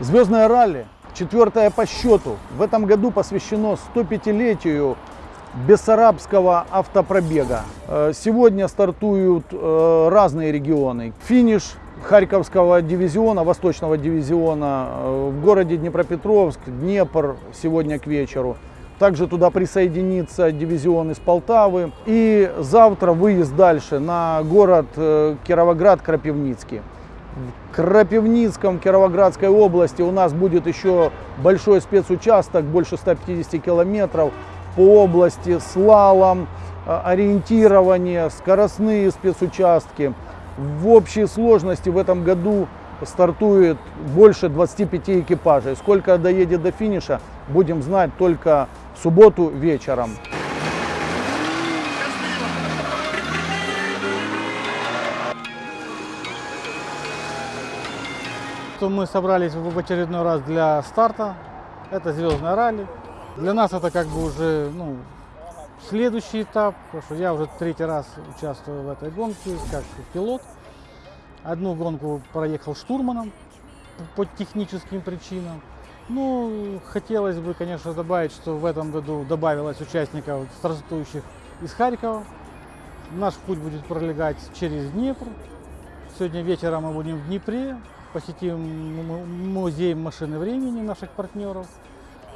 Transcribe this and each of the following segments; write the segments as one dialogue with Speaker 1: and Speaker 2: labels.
Speaker 1: Звездное ралли, четвертое по счету, в этом году посвящено 105-летию Бессарабского автопробега. Э, Сегодня стартуют э, разные регионы. Финиш Харьковского дивизиона, Восточного дивизиона э, в городе Днепропетровск, Днепр сегодня к вечеру. Также туда присоединится дивизион из Полтавы. И завтра выезд дальше на город Кировоград-Крапивницкий. В Крапивницком Кировоградской области у нас будет еще большой спецучасток, больше 150 километров по области, слалом, э, ориентирование, скоростные спецучастки. В общей сложности в этом году стартует больше 25 экипажей. Сколько доедет до финиша, будем знать только в субботу вечером.
Speaker 2: Что мы собрались в очередной раз для старта. Это звездное ралли. Для нас это как бы уже ну, следующий этап, потому что я уже третий раз участвую в этой гонке как пилот. Одну гонку проехал штурманом по техническим причинам. Ну, хотелось бы, конечно, добавить, что в этом году добавилось участников, стартующих из Харькова. Наш путь будет пролегать через Днепр. Сегодня вечером мы будем в Днепре, посетим му- музей машины времени наших партнеров.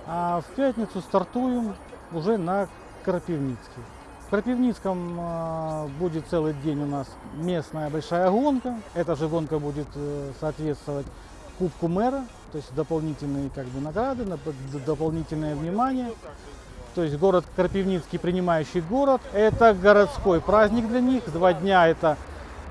Speaker 2: А в пятницу стартуем уже на Крапивницкий. В Крапивницком а, будет целый день у нас местная большая гонка. Эта же гонка будет э, соответствовать Кубку мэра, то есть дополнительные как бы награды, дополнительное внимание. То есть город Крапивницкий, принимающий город, это городской праздник для них. Два дня это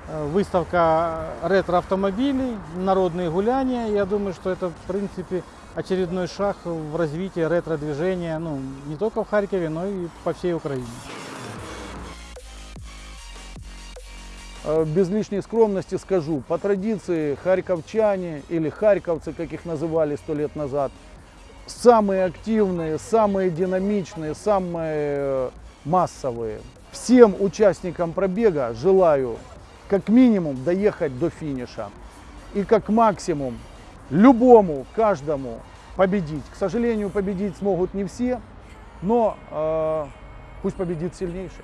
Speaker 2: выставка ретро-автомобилей, народные гуляния. Я думаю, что это, в принципе, очередной шаг в развитии ретро-движения, ну, не только в Харькове, но и по всей Украине.
Speaker 1: Без лишней скромности скажу, по традиции харьковчане или харьковцы, как их называли сто лет назад, самые активные, самые динамичные, самые э, массовые. Всем участникам пробега желаю как минимум доехать до финиша и как максимум любому, каждому победить. К сожалению, победить смогут не все, но э, пусть победит сильнейший.